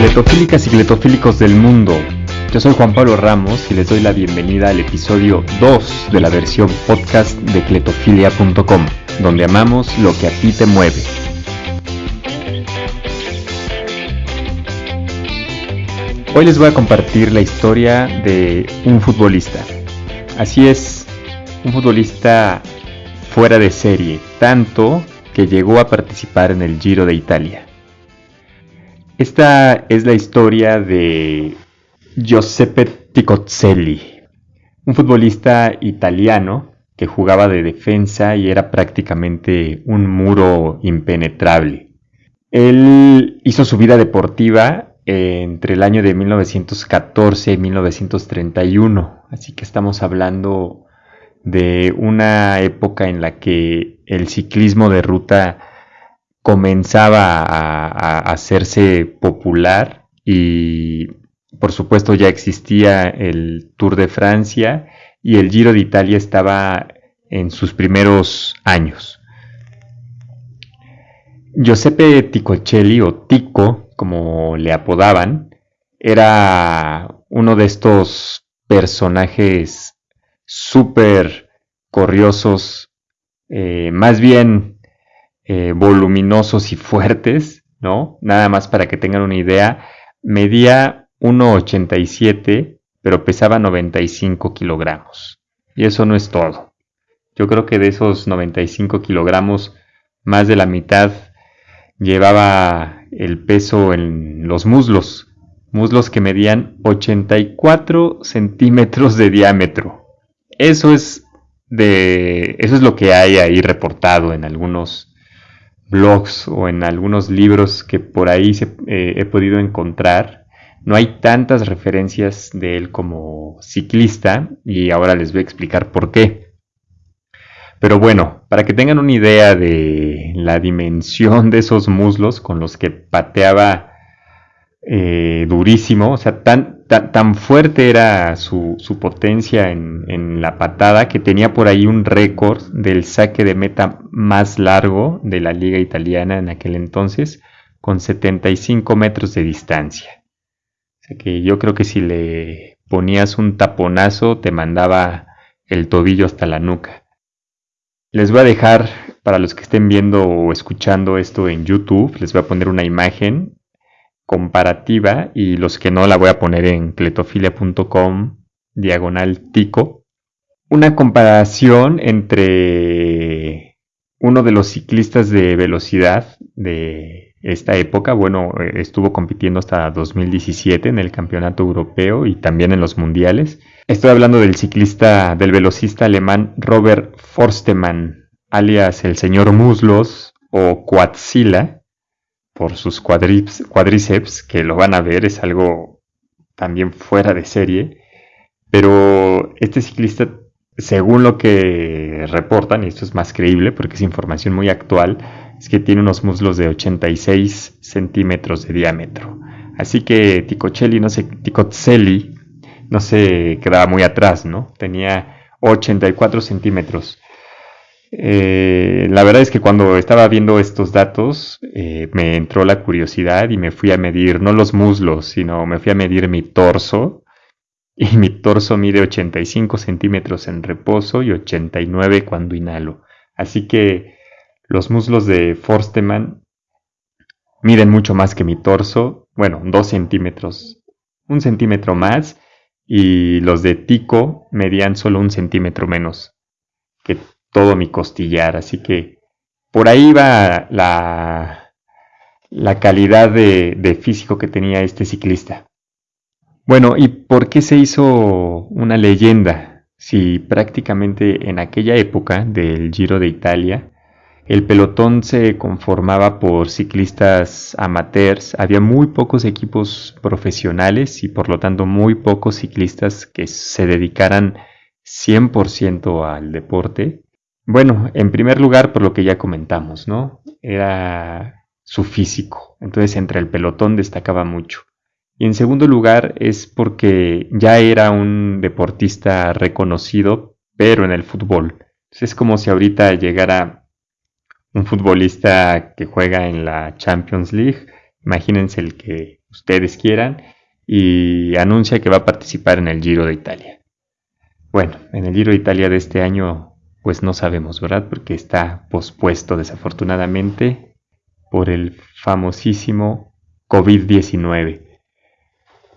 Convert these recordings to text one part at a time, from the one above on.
Cletofílicas y cletofílicos del mundo, yo soy Juan Pablo Ramos y les doy la bienvenida al episodio 2 de la versión podcast de cletofilia.com, donde amamos lo que a ti te mueve. Hoy les voy a compartir la historia de un futbolista. Así es, un futbolista fuera de serie, tanto que llegó a participar en el Giro de Italia. Esta es la historia de Giuseppe Ticozzelli, un futbolista italiano que jugaba de defensa y era prácticamente un muro impenetrable. Él hizo su vida deportiva entre el año de 1914 y 1931, así que estamos hablando de una época en la que el ciclismo de ruta comenzaba a, hacerse popular y por supuesto ya existía el Tour de Francia y el Giro de Italia estaba en sus primeros años. Giuseppe Ticocelli o Tico, como le apodaban, era uno de estos personajes súper corriosos, eh, más bien eh, voluminosos y fuertes, ¿no? Nada más para que tengan una idea, medía 1,87, pero pesaba 95 kilogramos. Y eso no es todo. Yo creo que de esos 95 kilogramos, más de la mitad llevaba el peso en los muslos, muslos que medían 84 centímetros de diámetro. Eso es de eso es lo que hay ahí reportado en algunos blogs o en algunos libros que por ahí eh, he podido encontrar. No hay tantas referencias de él como ciclista y ahora les voy a explicar por qué. Pero bueno, para que tengan una idea de la dimensión de esos muslos con los que pateaba eh, durísimo, o sea, tan, tan, fuerte era su, potencia en, la patada que tenía por ahí un récord del saque de meta más largo de la liga italiana en aquel entonces, con 75 metros de distancia. O sea que yo creo que si le ponías un taponazo te mandaba el tobillo hasta la nuca. Les voy a dejar, para los que estén viendo o escuchando esto en YouTube, les voy a poner una imagen comparativa y los que no la voy a poner en cletofilia.com diagonal tico. Una comparación entre uno de los ciclistas de velocidad de esta época, bueno, estuvo compitiendo hasta 2017 en el campeonato europeo y también en los mundiales. Estoy hablando del ciclista, del velocista alemán Robert Forstemann, alias el señor Muslos o Quatzila, por sus cuádriceps, que lo van a ver, es algo también fuera de serie. Pero este ciclista, según lo que reportan, y esto es más creíble porque es información muy actual, es que tiene unos muslos de 86 centímetros de diámetro. Así que Ticocelli no se, Ticocelli no se quedaba muy atrás, ¿no? Tenía 84 centímetros. Eh, la verdad es que cuando estaba viendo estos datos eh, me entró la curiosidad y me fui a medir no los muslos, sino me fui a medir mi torso. Y mi torso mide 85 centímetros en reposo y 89 cuando inhalo. Así que los muslos de Forsteman miden mucho más que mi torso. Bueno, 2 centímetros, un centímetro más. Y los de Tico medían solo un centímetro menos todo mi costillar. Así que por ahí va la, la calidad de, de físico que tenía este ciclista. Bueno, ¿y por qué se hizo una leyenda? Si prácticamente en aquella época del Giro de Italia, el pelotón se conformaba por ciclistas amateurs, había muy pocos equipos profesionales y por lo tanto muy pocos ciclistas que se dedicaran 100% al deporte. Bueno, en primer lugar, por lo que ya comentamos, ¿no? Era su físico. Entonces, entre el pelotón destacaba mucho. Y en segundo lugar, es porque ya era un deportista reconocido, pero en el fútbol. es como si ahorita llegara un futbolista que juega en la Champions League. Imagínense el que ustedes quieran y anuncia que va a participar en el Giro de Italia. Bueno, en el Giro de Italia de este año pues no sabemos, ¿verdad? Porque está pospuesto desafortunadamente por el famosísimo COVID-19.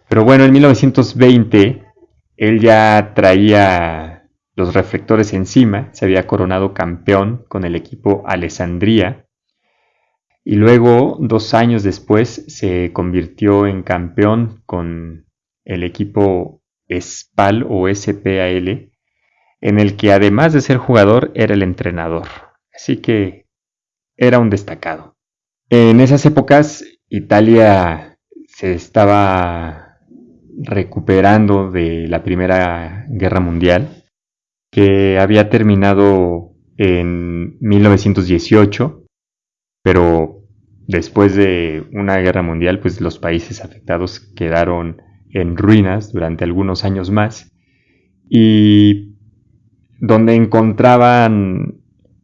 Pero bueno, en 1920 él ya traía los reflectores encima, se había coronado campeón con el equipo Alessandria y luego, dos años después, se convirtió en campeón con el equipo SPAL o SPAL, en el que además de ser jugador era el entrenador. Así que era un destacado. En esas épocas, Italia se estaba recuperando de la Primera Guerra Mundial, que había terminado en 1918 pero después de una guerra mundial, pues los países afectados quedaron en ruinas durante algunos años más y donde encontraban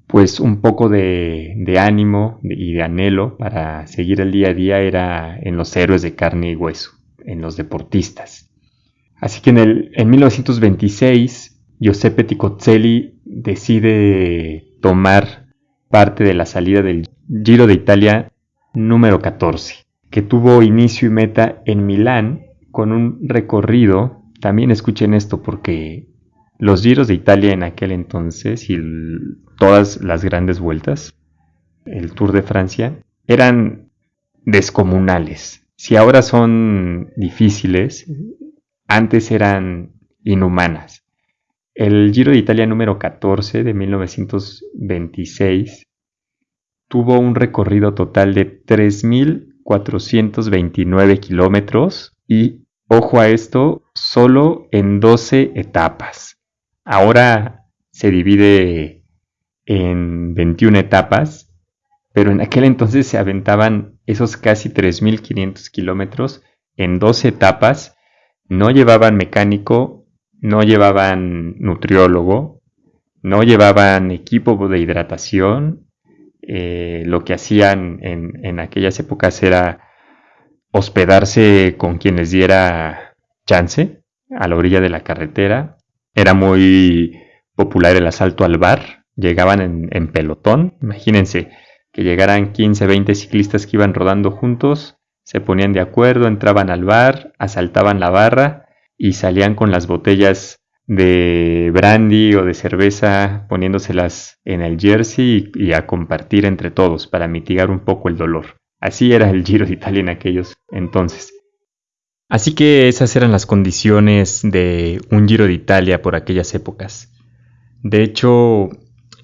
pues un poco de, ánimo y de anhelo para seguir el día a día era en los héroes de carne y hueso, en los deportistas. Así que en, el, en 1926 Giuseppe Ticozzelli decide tomar parte de la salida del Giro de Italia número 14, que tuvo inicio y meta en Milán con un recorrido, también escuchen esto porque los Giros de Italia en aquel entonces y todas las grandes vueltas, el Tour de Francia, eran descomunales. Si ahora son difíciles, antes eran inhumanas. El Giro de Italia número 14 de 1926 tuvo un recorrido total de 3.429 kilómetros y, ojo a esto, solo en 12 etapas. Ahora se divide en 21 etapas, pero en aquel entonces se aventaban esos casi 3.500 kilómetros en 12 etapas, no llevaban mecánico, no llevaban nutriólogo, no llevaban equipo de hidratación, eh, lo que hacían en, aquellas épocas era hospedarse con quien les diera chance a la orilla de la carretera. Era muy popular el asalto al bar. Llegaban en, pelotón. Imagínense que llegaran 15, 20 ciclistas que iban rodando juntos, se ponían de acuerdo, entraban al bar, asaltaban la barra y salían con las botellas de brandy o de cerveza poniéndoselas en el jersey y, a compartir entre todos para mitigar un poco el dolor. Así era el Giro de Italia en aquellos entonces. Así que esas eran las condiciones de un Giro de Italia por aquellas épocas. De hecho,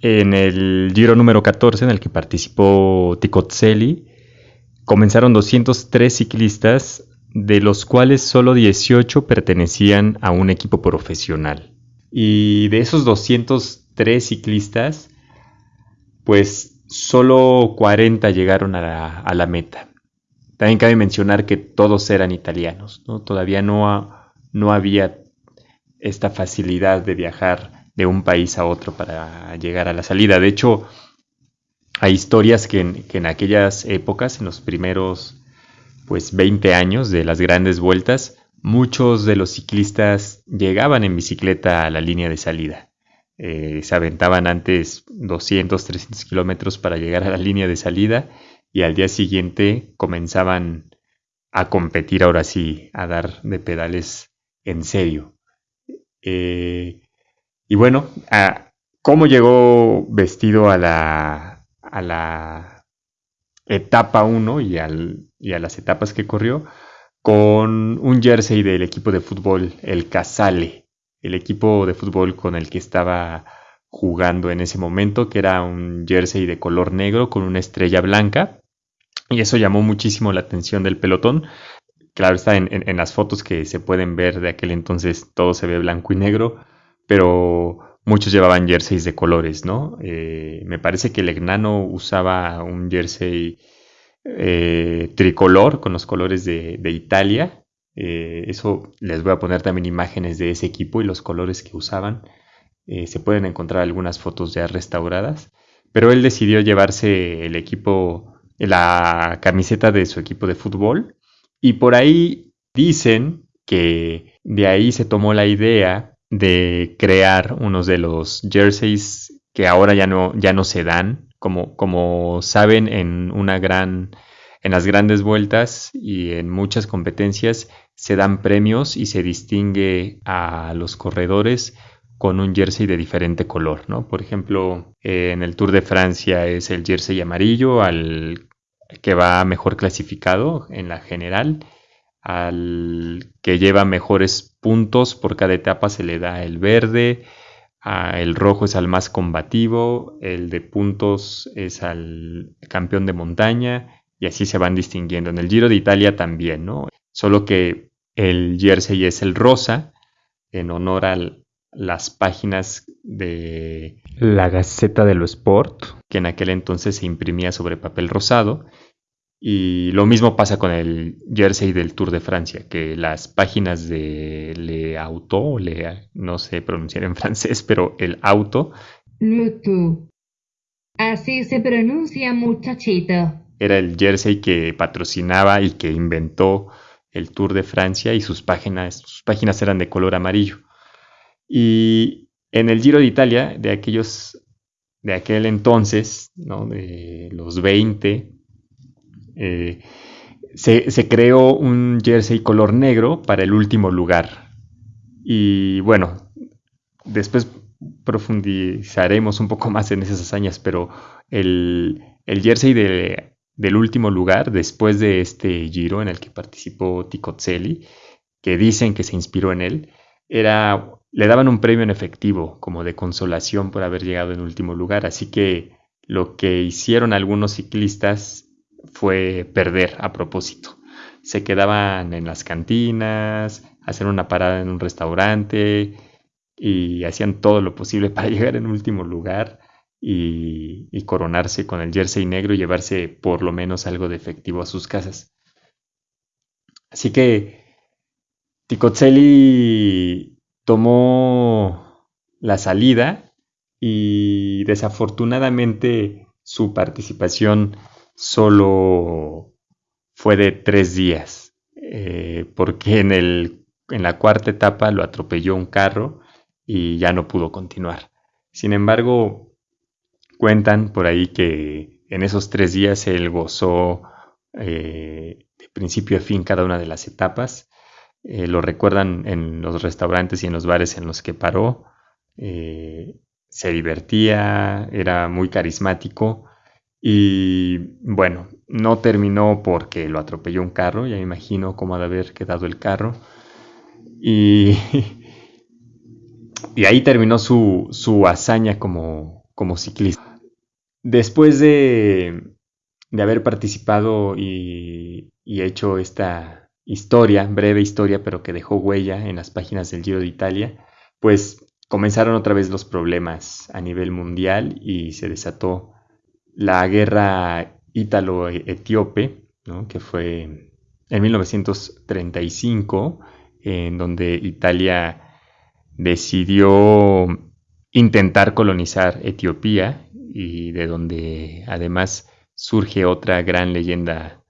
en el Giro número 14 en el que participó Ticozzelli, comenzaron 203 ciclistas de los cuales solo 18 pertenecían a un equipo profesional. Y de esos 203 ciclistas, pues solo 40 llegaron a la, meta. También cabe mencionar que todos eran italianos, ¿no? Todavía no, había esta facilidad de viajar de un país a otro para llegar a la salida. De hecho, hay historias que que en aquellas épocas, en los primeros pues 20 años de las grandes vueltas, muchos de los ciclistas llegaban en bicicleta a la línea de salida. Eh, se aventaban antes 200, 300 kilómetros para llegar a la línea de salida y al día siguiente comenzaban a competir ahora sí, a dar de pedales en serio. Eh, y bueno, ¿cómo llegó vestido a la, a la etapa 1 y a las etapas que corrió con un jersey del equipo de fútbol, el Casale, el equipo de fútbol con el que estaba jugando en ese momento, que era un jersey de color negro con una estrella blanca. Y eso llamó muchísimo la atención del pelotón. Claro, está en, las fotos que se pueden ver de aquel entonces, todo se ve blanco y negro, pero muchos llevaban jerseys de colores, ¿no? Eh, me parece que el Egnano usaba un jersey eh, tricolor con los colores de, Italia. Eh, eso les voy a poner también imágenes de ese equipo y los colores que usaban. Se pueden encontrar algunas fotos ya restauradas. Pero él decidió llevarse el equipo, la camiseta de su equipo de fútbol Y por ahí dicen que de ahí se tomó la idea de crear unos de los jerseys que ahora ya no, ya no se dan. Como, como saben, en una gran. En las grandes vueltas y en muchas competencias se dan premios y se distingue a los corredores con un jersey de diferente color, ¿no? Por ejemplo, en el Tour de Francia es el jersey amarillo al que va mejor clasificado en la general al que lleva mejores puntos por cada etapa se le da el verde, el rojo es al más combativo, el de puntos es al campeón de montaña y así se van distinguiendo. En el Giro de Italia también, ¿no? Solo que el jersey es el rosa en honor a las páginas de la Gaceta de lo Sport, que en aquel entonces se imprimía sobre papel rosado y lo mismo pasa con el jersey del Tour de Francia, que las páginas de Le Auto, le, no sé pronunciar en francés, pero el auto. Así se pronuncia, muchachito. Era el jersey que patrocinaba y que inventó el Tour de Francia y sus páginas, sus páginas eran de color amarillo. Y en el Giro de Italia, de aquellos, de aquel entonces, ¿no? de los 20, eh, se, creó un jersey color negro para el último lugar. Y bueno, después profundizaremos un poco más en esas hazañas, pero el, jersey del último lugar, después de este giro en el que participó Ticozzelli, que dicen que se inspiró en él, era, le daban un premio en efectivo, como de consolación por haber llegado en último lugar. Así que lo que hicieron algunos ciclistas fue perder a propósito. Se quedaban en las cantinas, hacían una parada en un restaurante y hacían todo lo posible para llegar en último lugar y, coronarse con el jersey negro y llevarse por lo menos algo de efectivo a sus casas. Así que Ticozzelli tomó la salida y desafortunadamente su participación solo fue de tres días, eh, porque en, el, en la cuarta etapa lo atropelló un carro y ya no pudo continuar. Sin embargo, cuentan por ahí que en esos tres días él gozó eh, de principio a fin cada una de las etapas. Eh, lo recuerdan en los restaurantes y en los bares en los que paró. se divertía, era muy carismático y bueno, no terminó porque lo atropelló un carro, ya me imagino cómo ha de haber quedado el carro. Y, y ahí terminó su, hazaña como, como, ciclista. Después de, de haber participado y, y, hecho esta historia, breve historia, pero que dejó huella en las páginas del Giro de Italia, pues comenzaron otra vez los problemas a nivel mundial y se desató la guerra ítalo-etíope, que fue en 1935, en donde Italia decidió intentar colonizar Etiopía y de donde además surge otra gran leyenda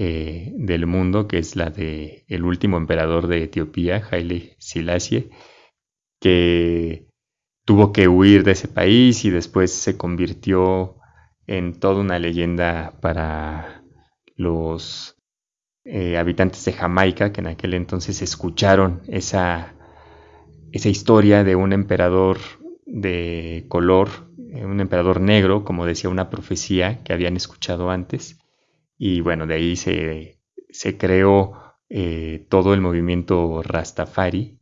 eh, del mundo, que es la de el último emperador de Etiopía, Haile Selassie, que tuvo que huir de ese país y después se convirtió en toda una leyenda para los eh, habitantes de Jamaica que en aquel entonces escucharon esa, esa historia de un emperador de color, eh, un emperador negro, como decía una profecía que habían escuchado antes. Y bueno, de ahí se, se creó eh, todo el movimiento Rastafari,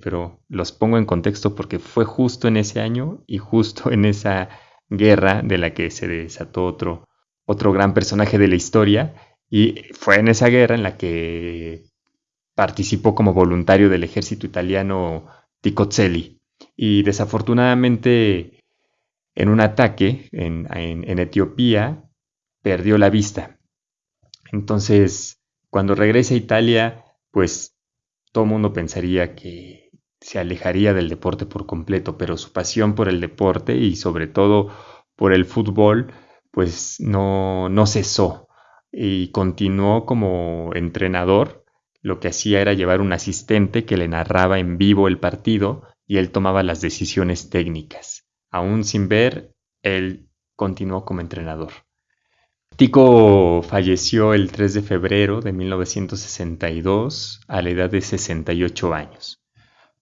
pero los pongo en contexto porque fue justo en ese año y justo en esa guerra de la que se desató otro, otro gran personaje de la historia y fue en esa guerra en la que participó como voluntario del ejército italiano Ticozzelli y desafortunadamente en un ataque en, en Etiopía perdió la vista. Entonces, cuando regresa a Italia, pues todo mundo pensaría que se alejaría del deporte por completo, pero su pasión por el deporte y sobre todo por el fútbol, pues no, no cesó y continuó como entrenador. Lo que hacía era llevar un asistente que le narraba en vivo el partido y él tomaba las decisiones técnicas. Aún sin ver, él continuó como entrenador. Tico falleció el 3 de febrero de 1962 a la edad de 68 años,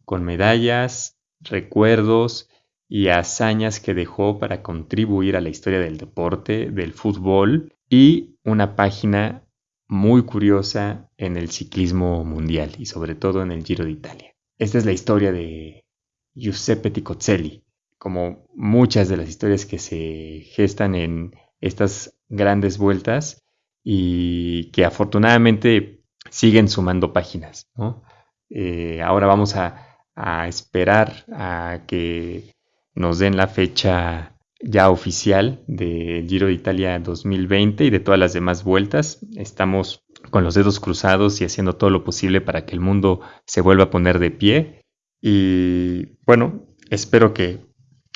con medallas, recuerdos y hazañas que dejó para contribuir a la historia del deporte, del fútbol y una página muy curiosa en el ciclismo mundial y sobre todo en el Giro de Italia. Esta es la historia de Giuseppe Ticozzelli, como muchas de las historias que se gestan en estas grandes vueltas y que afortunadamente siguen sumando páginas. Eh, ahora vamos a, a esperar a que nos den la fecha ya oficial del Giro de Italia 2020 y de todas las demás vueltas. Estamos con los dedos cruzados y haciendo todo lo posible para que el mundo se vuelva a poner de pie. Y bueno, espero que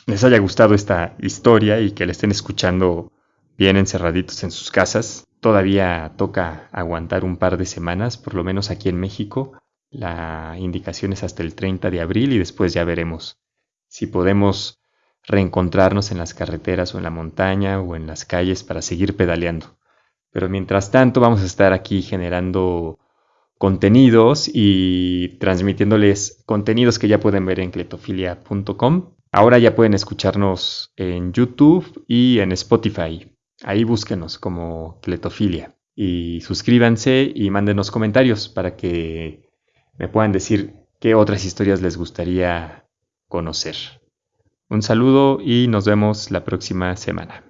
les haya gustado esta historia y que la estén escuchando bien encerraditos en sus casas. Todavía toca aguantar un par de semanas, por lo menos aquí en México. La indicación es hasta el 30 de abril y después ya veremos si podemos reencontrarnos en las carreteras o en la montaña o en las calles para seguir pedaleando. Pero mientras tanto vamos a estar aquí generando contenidos y transmitiéndoles contenidos que ya pueden ver en cletofilia.com. Ahora ya pueden escucharnos en YouTube y en Spotify. Ahí búsquenos como Cletofilia. Y suscríbanse y mándenos comentarios para que me puedan decir qué otras historias les gustaría conocer. Un saludo y nos vemos la próxima semana.